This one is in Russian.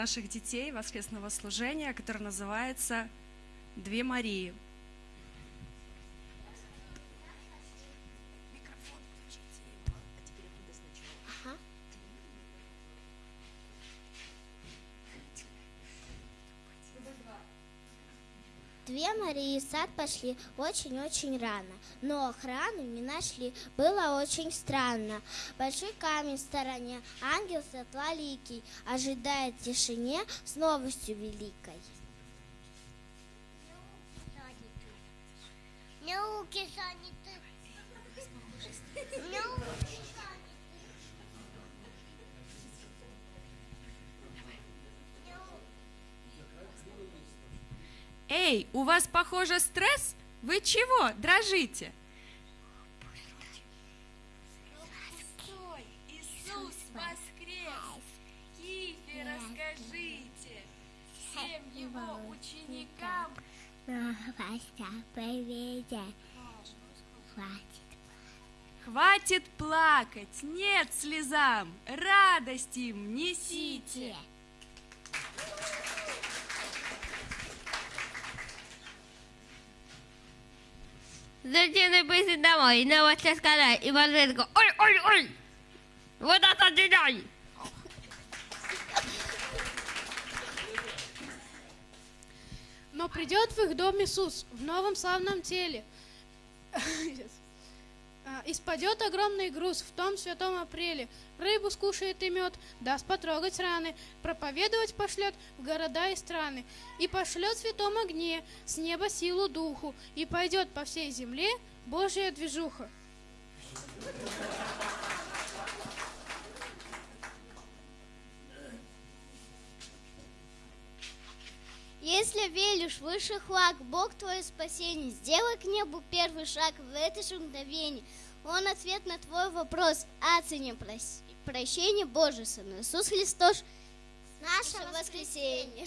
наших детей воскресного служения, которое называется «Две Марии». Две Марии в сад пошли очень-очень рано, но охрану не нашли. Было очень странно. Большой камень в стороне, ангел светлоликий, ожидает тишине с новостью великой. Науки заняты. Науки Эй, у вас, похоже, стресс? Вы чего, дрожите? Ученикам. Хватит плакать, нет слезам, радость им несите. Зачем пойти домой, новости сказать, и Валерка, ой, ой, ой, вот это дедой. Но придет в их дом Иисус в новом славном теле. А, И спадет огромный груз в том святом апреле. Рыбу скушает и мед, даст потрогать раны, проповедовать пошлет в города и страны. И пошлет в святом огне с неба силу духу, и пойдет по всей земле Божья движуха. Если веришь в высший флаг, Бог твое спасение, сделай к небу первый шаг в это же мгновение. Он ответ на твой вопрос о цене прощения Сын Иисус Христос. Наше воскресенье.